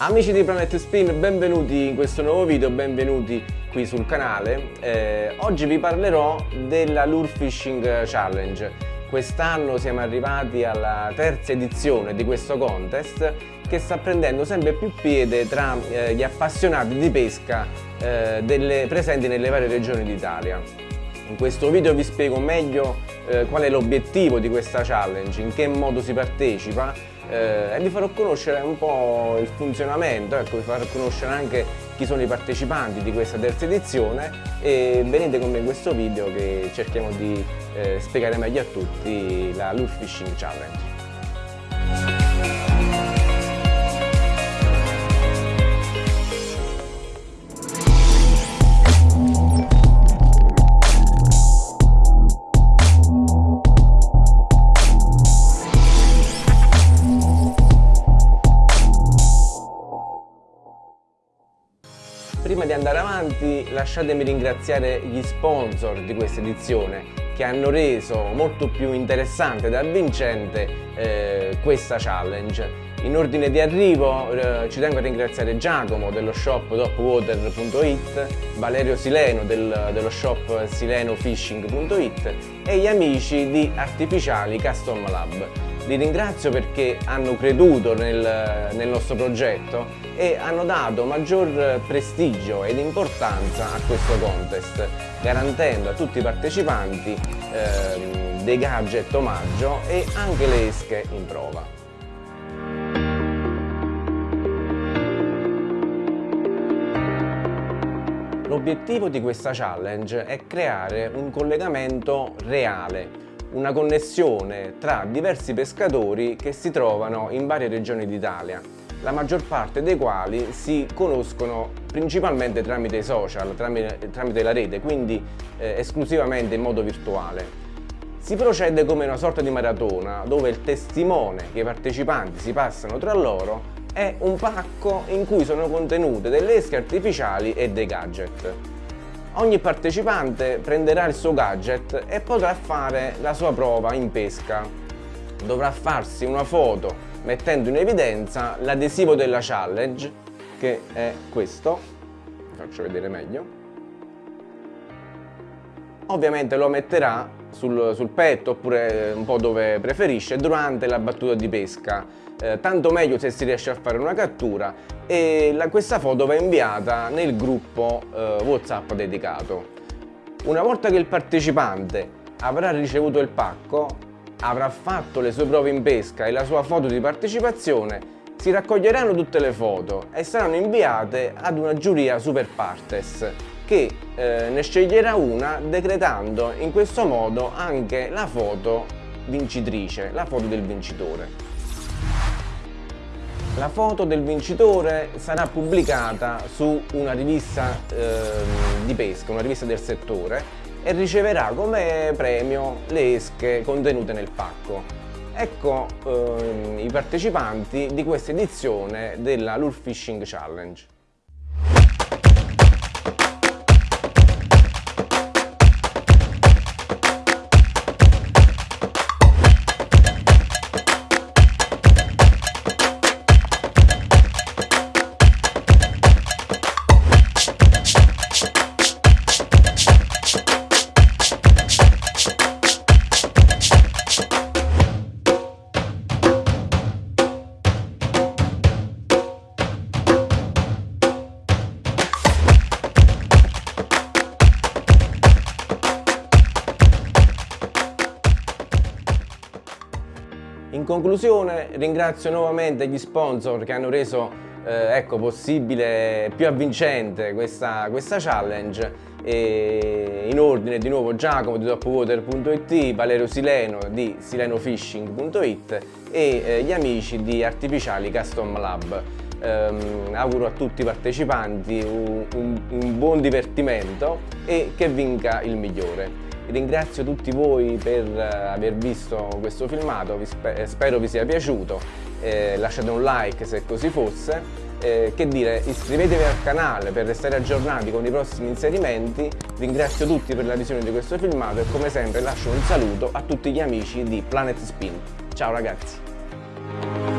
Amici di Planet Spin, benvenuti in questo nuovo video, benvenuti qui sul canale. Eh, oggi vi parlerò della Lure Fishing Challenge. Quest'anno siamo arrivati alla terza edizione di questo contest che sta prendendo sempre più piede tra eh, gli appassionati di pesca eh, delle, presenti nelle varie regioni d'Italia. In questo video vi spiego meglio eh, qual è l'obiettivo di questa challenge, in che modo si partecipa eh, e vi farò conoscere un po' il funzionamento, ecco, vi farò conoscere anche chi sono i partecipanti di questa terza edizione e venite con me in questo video che cerchiamo di eh, spiegare meglio a tutti la Lure Fishing Challenge. Prima di andare avanti lasciatemi ringraziare gli sponsor di questa edizione che hanno reso molto più interessante ed avvincente eh, questa challenge. In ordine di arrivo eh, ci tengo a ringraziare Giacomo dello shop topwater.it, Valerio Sileno del, dello shop silenofishing.it e gli amici di Artificiali Custom Lab. Li ringrazio perché hanno creduto nel, nel nostro progetto e hanno dato maggior prestigio ed importanza a questo contest, garantendo a tutti i partecipanti eh, dei gadget omaggio e anche le esche in prova. L'obiettivo di questa challenge è creare un collegamento reale una connessione tra diversi pescatori che si trovano in varie regioni d'Italia, la maggior parte dei quali si conoscono principalmente tramite i social, tramite, tramite la rete, quindi eh, esclusivamente in modo virtuale. Si procede come una sorta di maratona dove il testimone che i partecipanti si passano tra loro è un pacco in cui sono contenute delle esche artificiali e dei gadget. Ogni partecipante prenderà il suo gadget e potrà fare la sua prova in pesca. Dovrà farsi una foto mettendo in evidenza l'adesivo della challenge che è questo, vi faccio vedere meglio. Ovviamente lo metterà sul, sul petto oppure un po' dove preferisce durante la battuta di pesca. Eh, tanto meglio se si riesce a fare una cattura. E la, questa foto va inviata nel gruppo eh, whatsapp dedicato. Una volta che il partecipante avrà ricevuto il pacco avrà fatto le sue prove in pesca e la sua foto di partecipazione si raccoglieranno tutte le foto e saranno inviate ad una giuria super partes che eh, ne sceglierà una decretando in questo modo anche la foto vincitrice, la foto del vincitore. La foto del vincitore sarà pubblicata su una rivista eh, di pesca, una rivista del settore e riceverà come premio le esche contenute nel pacco. Ecco eh, i partecipanti di questa edizione della Lure Fishing Challenge. In conclusione ringrazio nuovamente gli sponsor che hanno reso eh, ecco, possibile, più avvincente questa, questa challenge e in ordine di nuovo Giacomo di topwater.it, Valerio Sileno di silenofishing.it e eh, gli amici di Artificiali Custom Lab. Um, auguro a tutti i partecipanti un, un, un buon divertimento e che vinca il migliore. Ringrazio tutti voi per eh, aver visto questo filmato, vi spe eh, spero vi sia piaciuto, eh, lasciate un like se così fosse, eh, che dire, iscrivetevi al canale per restare aggiornati con i prossimi inserimenti, ringrazio tutti per la visione di questo filmato e come sempre lascio un saluto a tutti gli amici di Planet Spin. Ciao ragazzi!